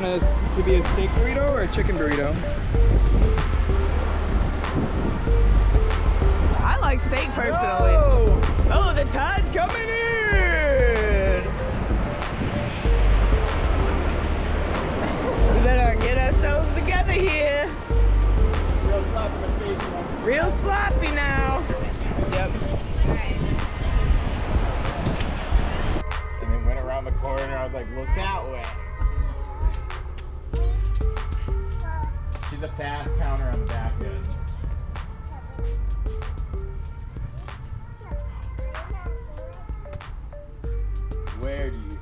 want us to be a steak burrito or a chicken burrito? I like steak personally. Whoa. Oh, the tide's coming in! We better get ourselves together here. Real sloppy, face, Real sloppy now. Yep. And then went around the corner, I was like, look that way. A fast counter on the back end. Where do you